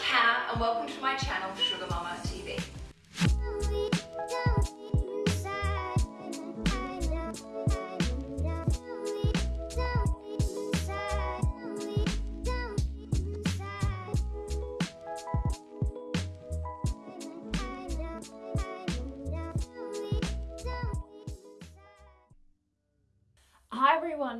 Canna and welcome to my channel Sugar Mama TV.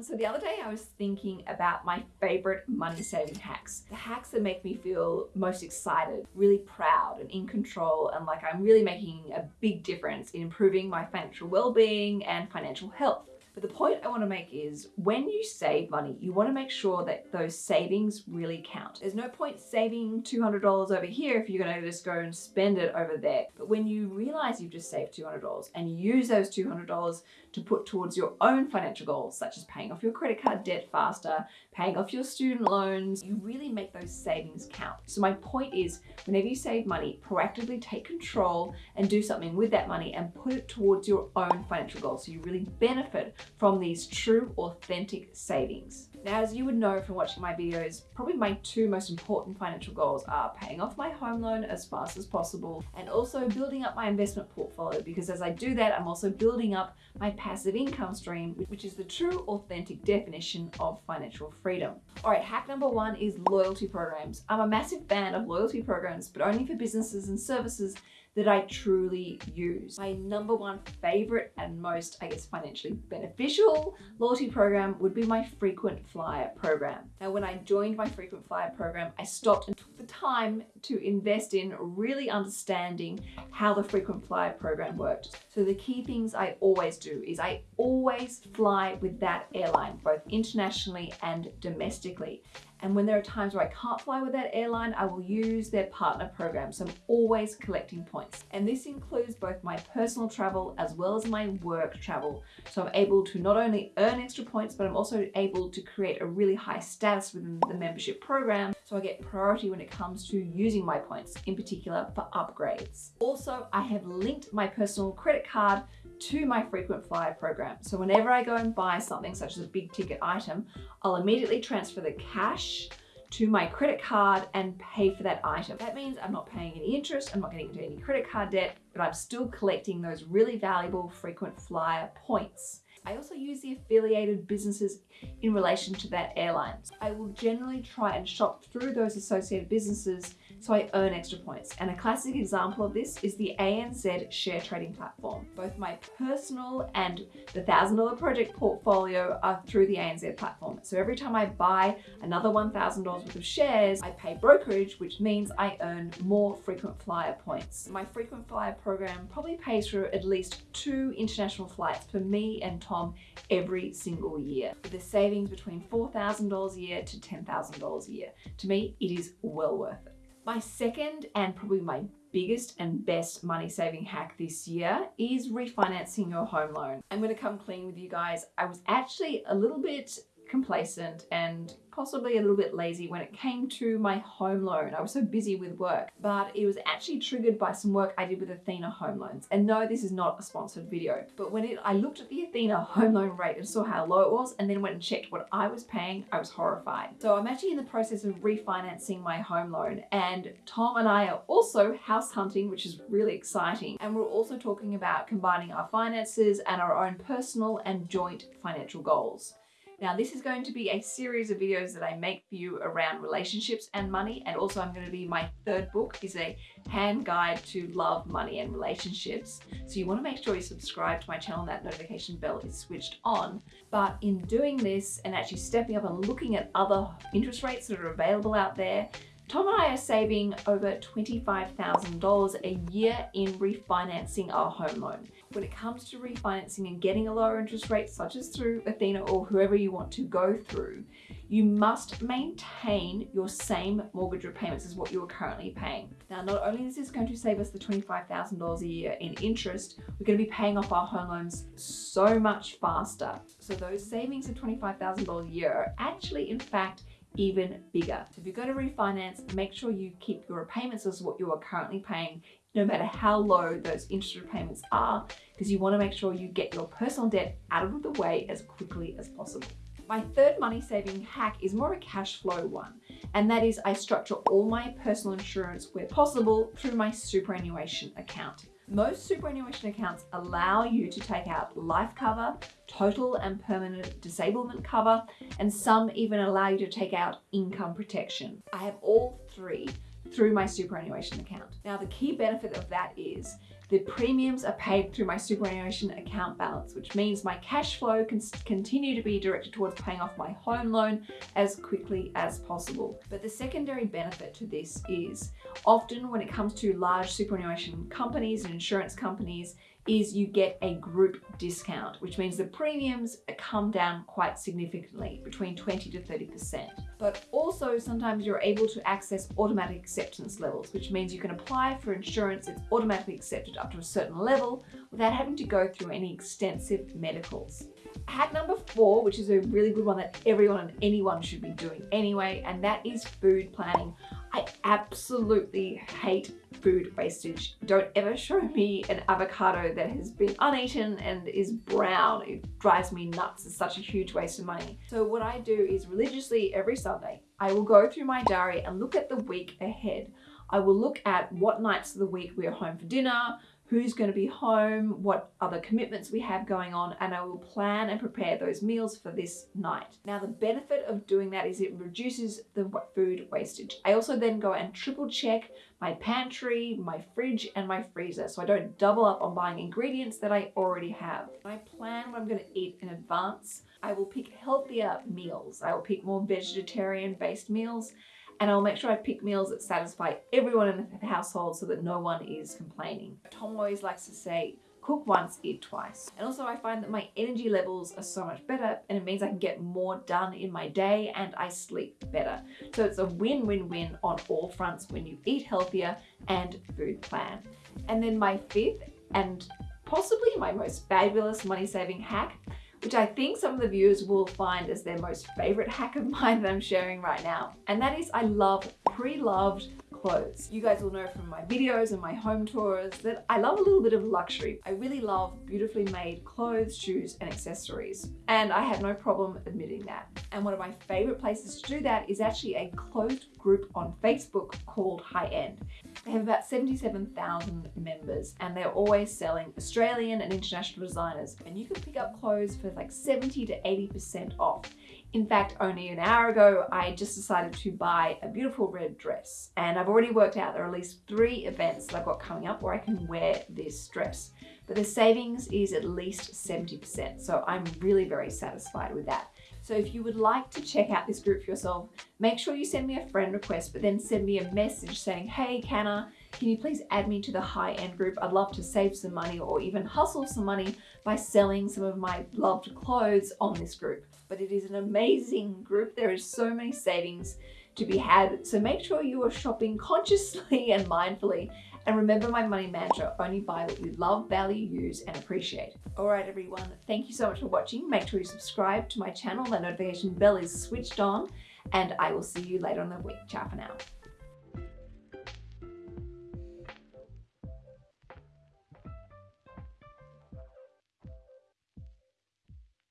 So the other day I was thinking about my favorite money saving hacks. The hacks that make me feel most excited, really proud and in control and like I'm really making a big difference in improving my financial well-being and financial health. But the point I want to make is when you save money, you want to make sure that those savings really count. There's no point saving $200 over here if you're going to just go and spend it over there. But when you realize you've just saved $200 and use those $200 to put towards your own financial goals, such as paying off your credit card debt faster, paying off your student loans, you really make those savings count. So my point is, whenever you save money, proactively take control and do something with that money and put it towards your own financial goals. So you really benefit from these true, authentic savings. Now, as you would know from watching my videos, probably my two most important financial goals are paying off my home loan as fast as possible and also building up my investment portfolio because as I do that, I'm also building up my passive income stream, which is the true authentic definition of financial freedom. All right, hack number one is loyalty programs. I'm a massive fan of loyalty programs, but only for businesses and services that I truly use. My number one favorite and most, I guess, financially beneficial loyalty program would be my frequent flyer program. Now, when I joined my frequent flyer program, I stopped and took the time to invest in really understanding how the frequent flyer program worked. So the key things I always do is I always fly with that airline, both internationally and domestically. And when there are times where I can't fly with that airline, I will use their partner program. So I'm always collecting points. And this includes both my personal travel as well as my work travel. So I'm able to not only earn extra points, but I'm also able to create a really high status within the membership program. So I get priority when it comes to using my points, in particular for upgrades. Also, I have linked my personal credit card to my frequent flyer program. So whenever I go and buy something such as a big ticket item, I'll immediately transfer the cash to my credit card and pay for that item. That means I'm not paying any interest, I'm not getting into any credit card debt, but I'm still collecting those really valuable frequent flyer points. I also use the affiliated businesses in relation to that airline. I will generally try and shop through those associated businesses so I earn extra points. And a classic example of this is the ANZ share trading platform. Both my personal and the $1,000 project portfolio are through the ANZ platform. So every time I buy another $1,000 worth of shares, I pay brokerage, which means I earn more frequent flyer points. My frequent flyer program probably pays for at least two international flights for me and Tom every single year, with a savings between $4,000 a year to $10,000 a year. To me, it is well worth it. My second and probably my biggest and best money saving hack this year is refinancing your home loan. I'm going to come clean with you guys. I was actually a little bit complacent and possibly a little bit lazy when it came to my home loan. I was so busy with work, but it was actually triggered by some work I did with Athena Home Loans. And no, this is not a sponsored video, but when it, I looked at the Athena home loan rate and saw how low it was, and then went and checked what I was paying, I was horrified. So I'm actually in the process of refinancing my home loan and Tom and I are also house hunting, which is really exciting. And we're also talking about combining our finances and our own personal and joint financial goals. Now this is going to be a series of videos that I make for you around relationships and money and also I'm going to be my third book is a hand guide to love, money and relationships. So you want to make sure you subscribe to my channel and that notification bell is switched on. But in doing this and actually stepping up and looking at other interest rates that are available out there, Tom and I are saving over $25,000 a year in refinancing our home loan. When it comes to refinancing and getting a lower interest rate, such as through Athena or whoever you want to go through, you must maintain your same mortgage repayments as what you are currently paying. Now, not only is this going to save us the $25,000 a year in interest, we're going to be paying off our home loans so much faster. So those savings of $25,000 a year are actually, in fact, even bigger. So if you're going to refinance, make sure you keep your repayments as what you are currently paying, no matter how low those interest repayments are, because you want to make sure you get your personal debt out of the way as quickly as possible. My third money saving hack is more a cash flow one, and that is I structure all my personal insurance where possible through my superannuation account. Most superannuation accounts allow you to take out life cover, total and permanent disablement cover, and some even allow you to take out income protection. I have all three through my superannuation account. Now, the key benefit of that is the premiums are paid through my superannuation account balance, which means my cash flow can continue to be directed towards paying off my home loan as quickly as possible. But the secondary benefit to this is often when it comes to large superannuation companies and insurance companies, is you get a group discount, which means the premiums come down quite significantly, between 20 to 30%. But also sometimes you're able to access automatic acceptance levels, which means you can apply for insurance, it's automatically accepted up to a certain level without having to go through any extensive medicals. Hack number four, which is a really good one that everyone and anyone should be doing anyway, and that is food planning. I absolutely hate food wastage. Don't ever show me an avocado that has been uneaten and is brown. It drives me nuts. It's such a huge waste of money. So what I do is religiously every Sunday, I will go through my diary and look at the week ahead. I will look at what nights of the week we are home for dinner, who's going to be home, what other commitments we have going on, and I will plan and prepare those meals for this night. Now, the benefit of doing that is it reduces the food wastage. I also then go and triple check my pantry, my fridge, and my freezer, so I don't double up on buying ingredients that I already have. I plan what I'm going to eat in advance. I will pick healthier meals. I will pick more vegetarian-based meals and I'll make sure I pick meals that satisfy everyone in the household so that no one is complaining. Tom always likes to say, cook once, eat twice. And also I find that my energy levels are so much better and it means I can get more done in my day and I sleep better. So it's a win-win-win on all fronts when you eat healthier and food plan. And then my fifth and possibly my most fabulous money saving hack which I think some of the viewers will find as their most favorite hack of mine that I'm sharing right now. And that is I love pre-loved clothes. You guys will know from my videos and my home tours that I love a little bit of luxury. I really love beautifully made clothes, shoes, and accessories. And I have no problem admitting that. And one of my favorite places to do that is actually a closed group on Facebook called High End. They have about 77,000 members and they're always selling Australian and international designers. And you can pick up clothes for like 70 to 80% off. In fact, only an hour ago, I just decided to buy a beautiful red dress. And I've already worked out there are at least three events that I've got coming up where I can wear this dress. But the savings is at least 70%. So I'm really very satisfied with that. So if you would like to check out this group for yourself, make sure you send me a friend request, but then send me a message saying, hey, Canna, can you please add me to the high-end group? I'd love to save some money or even hustle some money by selling some of my loved clothes on this group but it is an amazing group. There is so many savings to be had. So make sure you are shopping consciously and mindfully. And remember my money mantra, only buy what you love, value, use, and appreciate. All right, everyone, thank you so much for watching. Make sure you subscribe to my channel. That notification bell is switched on and I will see you later in the week. Ciao for now.